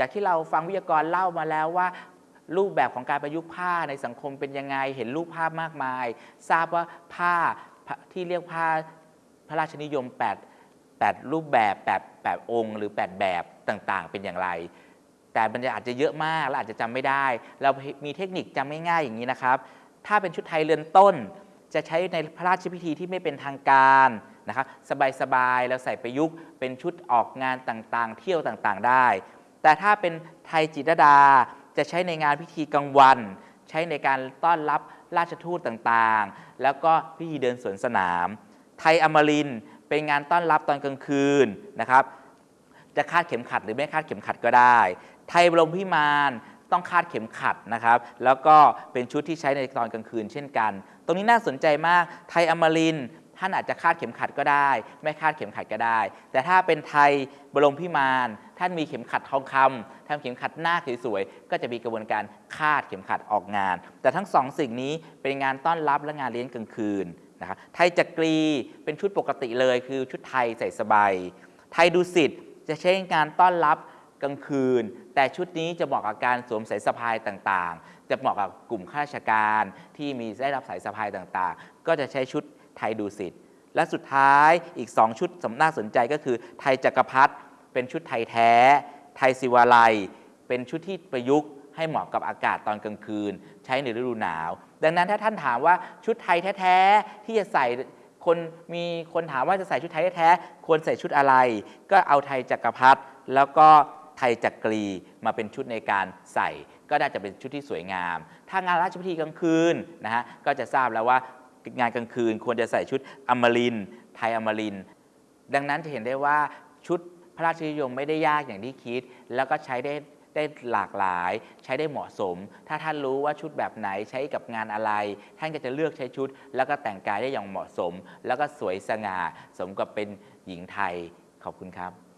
จากที่เราฟังวิทยากรเล่ามาแล้วว่า รูปแบบของการประยุกต์ผ้าในสังคมเป็นยังไง เห็นรูปภาพมากมาย ทราบว่าผ้าที่เรียกผ้าพระราชนิยม 8 8 รูปแบบ 8 8 องค์ หรือ 8 แบบต่างๆ เป็นอย่างไร แต่มันจะอาจจะเยอะมากและอาจจะจำไม่ได้ เรามีเทคนิคจำง่ายๆอย่างนี้นะครับ ถ้าเป็นชุดไทยเรือนต้น จะใช้ในพระราชพิธีที่ไม่เป็นทางการนะครับสบายๆแล้วใส่ประยุกต์เป็นชุดออกงานต่างๆ เที่ยวต่างๆ ได้ แต่ถ้าเป็นไทยจิตรดาจะใช้ในงานพิธีกลางวัน ใช้ในการต้อนรับราชทูตต่างๆ แล้วก็พิธีเดินสวนสนาม ไทยอมรินเป็นงานต้อนรับตอนกลางคืนนะครับ จะคาดเข็มขัดหรือไม่คาดเข็มขัดก็ได้ ไทยบรมพิมานต้องคาดเข็มขัดนะครับ แล้วก็เป็นชุดที่ใช้ในตอนกลางคืนเช่นกัน ตรงนี้น่าสนใจมาก ไทยอมริน ท่านอาจจะคาดเข็มขัดก็ได้ ไม่คาดเข็มขัดก็ได้ แต่ถ้าเป็นไทยบรมพิมานท่านมีเข็มขัดทองคำทำเข็มขัดหน้าสวยๆก็จะมีกระบวนการคาดเข็มขัดออกงาน แต่ทั้งสองสิ่งนี้เป็นงานต้อนรับและงานเลี้ยงกลางคืนนะครับไทยจักรีเป็นชุดปกติเลย คือชุดไทยใส่สบายไทยดุสิตจะใช้งานต้อนรับกลางคืน แต่ชุดนี้จะเหมาะกับการสวมสายสะพายต่างๆ จะเหมาะกับกลุ่มข้าราชการที่มีได้รับสายสะพายต่างๆ ก็จะใช้ชุด ไทยดุสิตและสุดท้ายอีก 2 ชุดสำน่าสนใจก็คือ ไทยจักรพรรดิเป็นชุดไทยแท้ ไทยศิวาลัย เป็นชุดที่ประยุกต์ให้เหมาะกับอากาศตอนกลางคืน ใช้ในฤดูหนาว ดังนั้นถ้าท่านถามว่าชุดไทยแท้ๆที่จะใส่คนมีคนถามว่าจะใส่ชุดไทยแท้ๆควรใส่ชุดอะไร ก็เอาไทยจักรพรรดิแล้วก็ไทยจักรีมาเป็นชุดในการใส่ ก็น่าจะเป็นชุดที่สวยงาม ถ้างานราชพิธีกลางคืนนะฮะก็จะทราบแล้วว่า งานกลางคืน ควรจะใส่ชุดอมรินไทยอมริน ดังนั้นจะเห็นได้ว่าชุดพระราชนิยมไม่ได้ยากอย่างที่คิด แล้วก็ใช้ได้ได้หลากหลาย ใช้ได้เหมาะสม ถ้าท่านรู้ว่าชุดแบบไหนใช้กับงานอะไร ท่านก็จะเลือกใช้ชุด แล้วก็แต่งกายได้อย่างเหมาะสม แล้วก็สวยสง่าสมกับเป็นหญิงไทยขอบคุณครับ